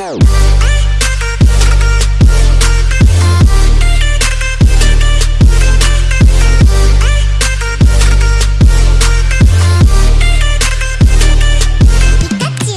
more.